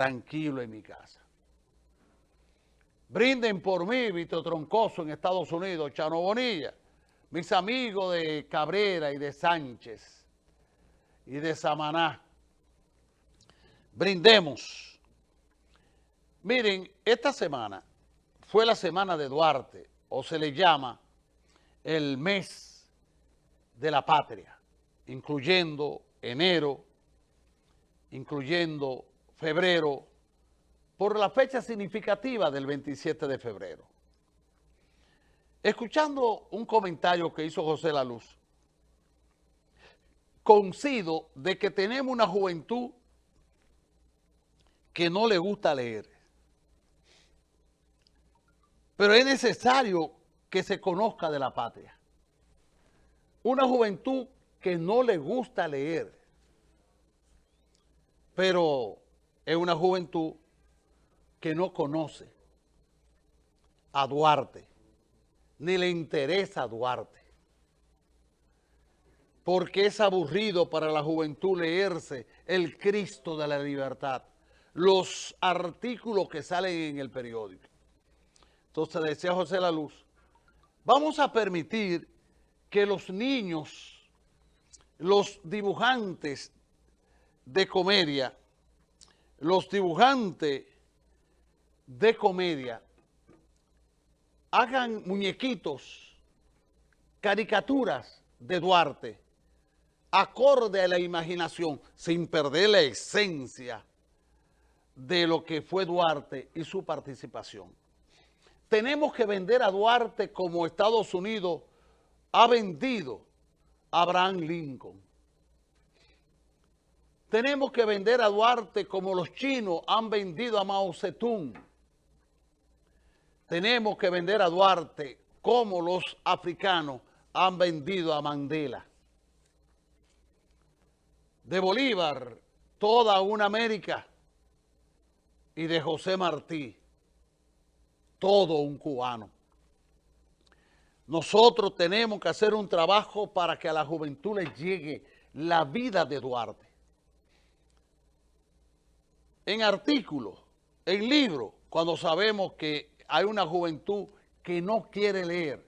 tranquilo en mi casa. Brinden por mí, Víctor Troncoso en Estados Unidos, Chano Bonilla, mis amigos de Cabrera y de Sánchez y de Samaná. Brindemos. Miren, esta semana fue la semana de Duarte, o se le llama el mes de la patria, incluyendo enero, incluyendo febrero, por la fecha significativa del 27 de febrero. Escuchando un comentario que hizo José La Luz, coincido de que tenemos una juventud que no le gusta leer. Pero es necesario que se conozca de la patria. Una juventud que no le gusta leer. Pero es una juventud que no conoce a Duarte, ni le interesa a Duarte. Porque es aburrido para la juventud leerse el Cristo de la libertad, los artículos que salen en el periódico. Entonces decía José La Luz, vamos a permitir que los niños, los dibujantes de comedia, los dibujantes de comedia hagan muñequitos, caricaturas de Duarte, acorde a la imaginación, sin perder la esencia de lo que fue Duarte y su participación. Tenemos que vender a Duarte como Estados Unidos ha vendido a Abraham Lincoln. Tenemos que vender a Duarte como los chinos han vendido a Mao Zedong. Tenemos que vender a Duarte como los africanos han vendido a Mandela. De Bolívar, toda una América. Y de José Martí, todo un cubano. Nosotros tenemos que hacer un trabajo para que a la juventud les llegue la vida de Duarte en artículos, en libros, cuando sabemos que hay una juventud que no quiere leer.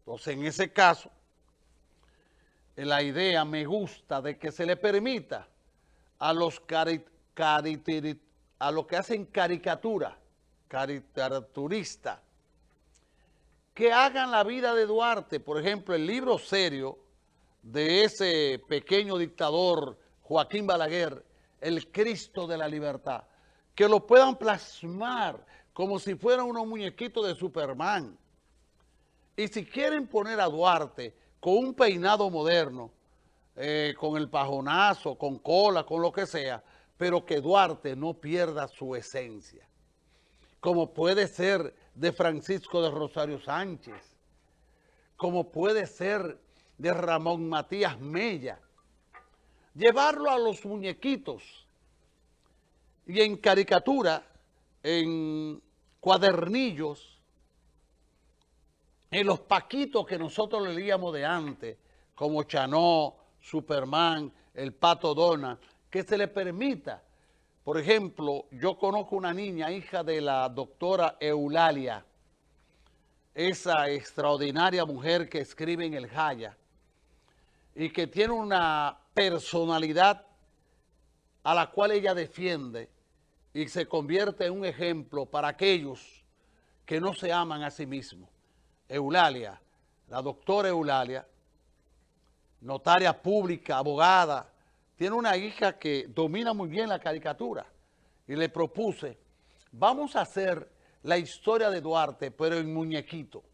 Entonces, en ese caso, la idea me gusta de que se le permita a los a los que hacen caricatura, caricaturistas, que hagan la vida de Duarte, por ejemplo, el libro serio de ese pequeño dictador Joaquín Balaguer, el Cristo de la libertad, que lo puedan plasmar como si fuera unos muñequitos de Superman. Y si quieren poner a Duarte con un peinado moderno, eh, con el pajonazo, con cola, con lo que sea, pero que Duarte no pierda su esencia. Como puede ser de Francisco de Rosario Sánchez, como puede ser de Ramón Matías Mella, llevarlo a los muñequitos y en caricatura, en cuadernillos, en los paquitos que nosotros leíamos de antes, como Chanó, Superman, el Pato Dona, que se le permita. Por ejemplo, yo conozco una niña, hija de la doctora Eulalia, esa extraordinaria mujer que escribe en el Jaya, y que tiene una personalidad a la cual ella defiende y se convierte en un ejemplo para aquellos que no se aman a sí mismos. Eulalia, la doctora Eulalia, notaria pública, abogada, tiene una hija que domina muy bien la caricatura y le propuse, vamos a hacer la historia de Duarte, pero en muñequito,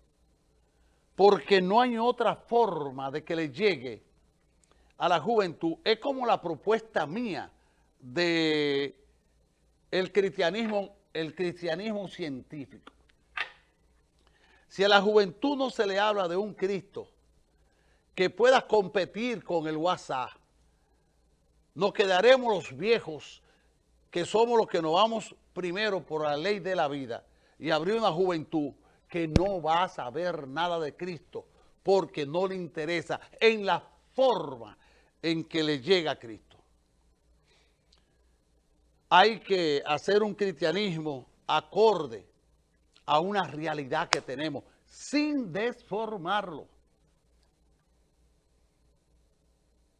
porque no hay otra forma de que le llegue a la juventud es como la propuesta mía de el cristianismo, el cristianismo científico. Si a la juventud no se le habla de un Cristo que pueda competir con el WhatsApp, nos quedaremos los viejos que somos los que nos vamos primero por la ley de la vida y abrir una juventud que no va a saber nada de Cristo porque no le interesa en la forma en que le llega a Cristo. hay que hacer un cristianismo acorde a una realidad que tenemos, sin desformarlo.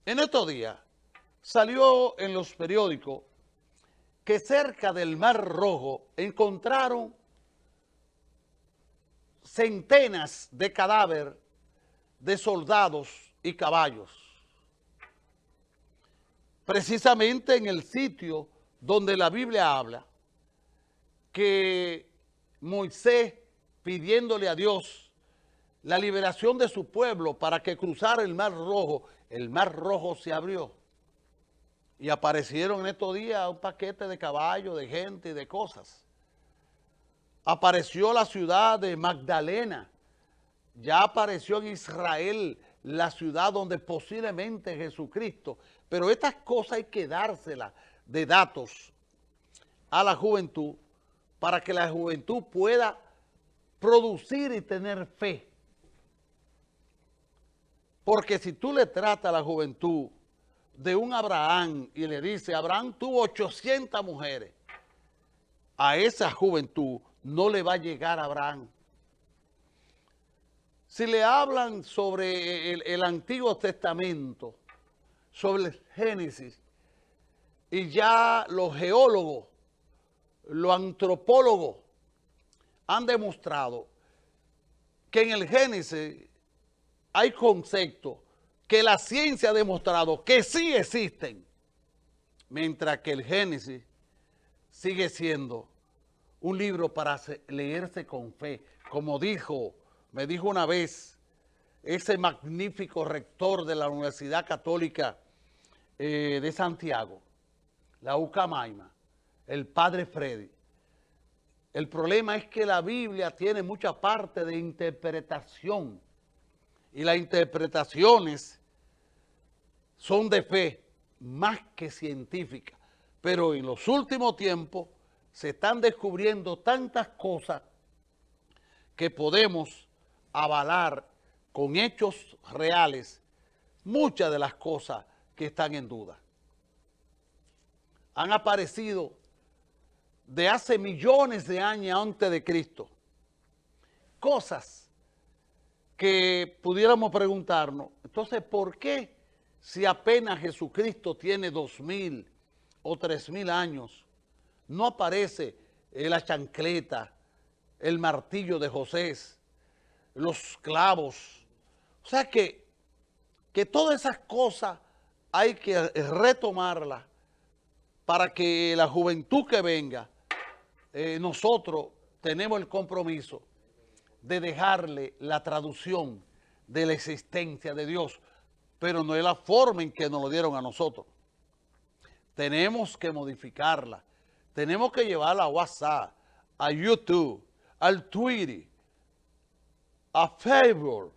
En estos días salió en los periódicos que cerca del Mar Rojo encontraron centenas de cadáveres de soldados y caballos. Precisamente en el sitio donde la Biblia habla que Moisés pidiéndole a Dios la liberación de su pueblo para que cruzara el Mar Rojo, el Mar Rojo se abrió y aparecieron en estos días un paquete de caballos, de gente y de cosas. Apareció la ciudad de Magdalena, ya apareció en Israel la ciudad donde posiblemente Jesucristo, pero estas cosas hay que dárselas de datos a la juventud para que la juventud pueda producir y tener fe. Porque si tú le tratas a la juventud de un Abraham y le dice, Abraham tuvo 800 mujeres, a esa juventud no le va a llegar Abraham. Si le hablan sobre el, el Antiguo Testamento, sobre el Génesis, y ya los geólogos, los antropólogos han demostrado que en el Génesis hay conceptos que la ciencia ha demostrado que sí existen, mientras que el Génesis sigue siendo un libro para leerse con fe. Como dijo, me dijo una vez, ese magnífico rector de la Universidad Católica eh, de Santiago, la UCAMAIMA, el padre Freddy. El problema es que la Biblia tiene mucha parte de interpretación y las interpretaciones son de fe más que científicas. Pero en los últimos tiempos se están descubriendo tantas cosas que podemos avalar con hechos reales muchas de las cosas que están en duda. Han aparecido de hace millones de años antes de Cristo cosas que pudiéramos preguntarnos, entonces, ¿por qué si apenas Jesucristo tiene dos mil o tres mil años, no aparece la chancleta, el martillo de José, los clavos? O sea que, que todas esas cosas hay que retomarlas para que la juventud que venga, eh, nosotros tenemos el compromiso de dejarle la traducción de la existencia de Dios, pero no es la forma en que nos lo dieron a nosotros. Tenemos que modificarla, tenemos que llevarla a WhatsApp, a YouTube, al Twitter, a Facebook,